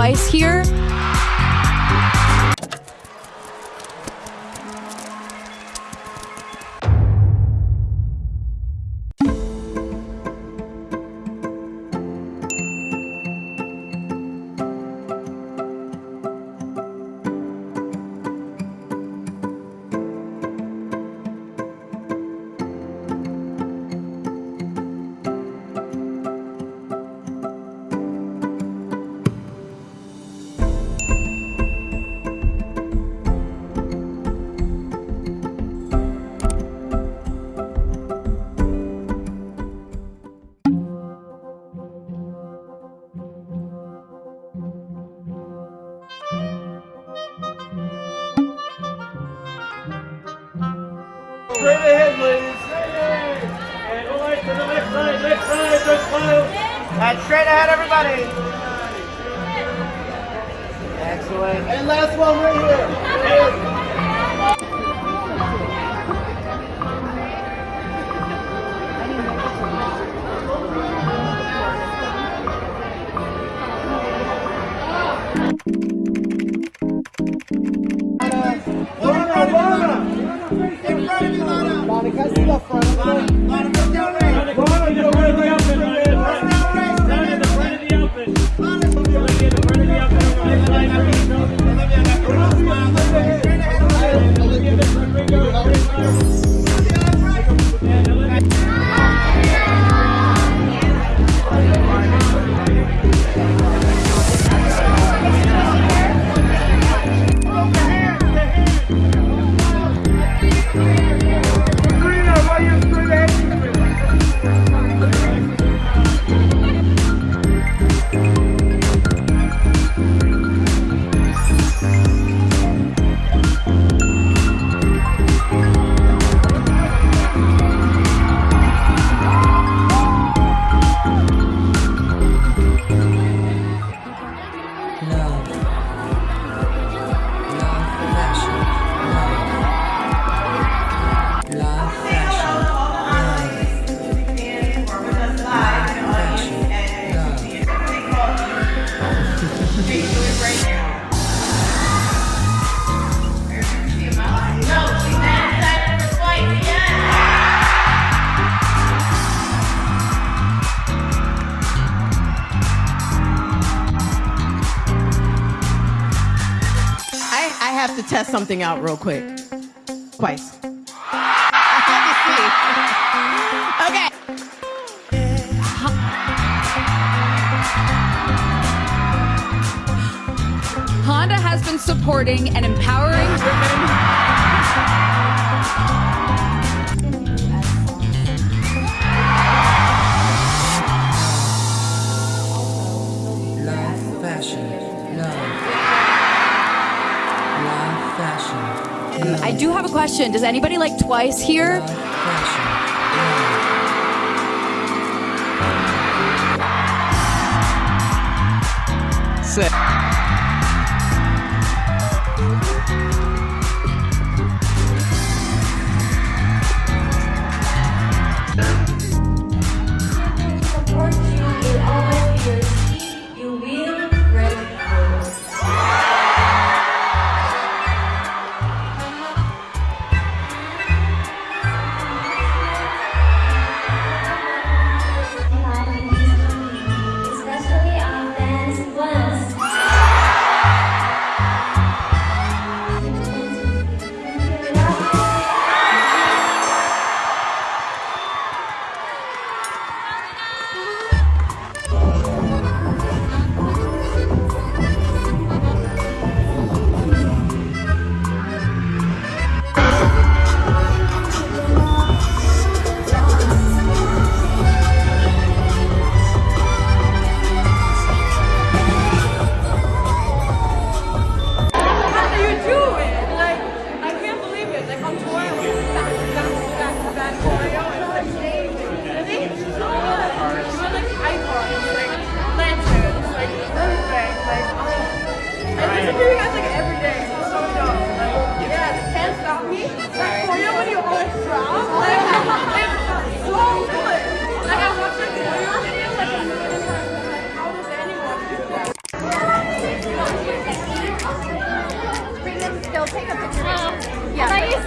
twice here. Straight ahead, ladies. And all right, to the next side, next side, next file. And straight ahead, everybody. Excellent. And last one right to test something out real quick. Twice. okay. Honda has been supporting and empowering women. Love. I do have a question. Does anybody like twice here? Sick.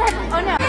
oh no.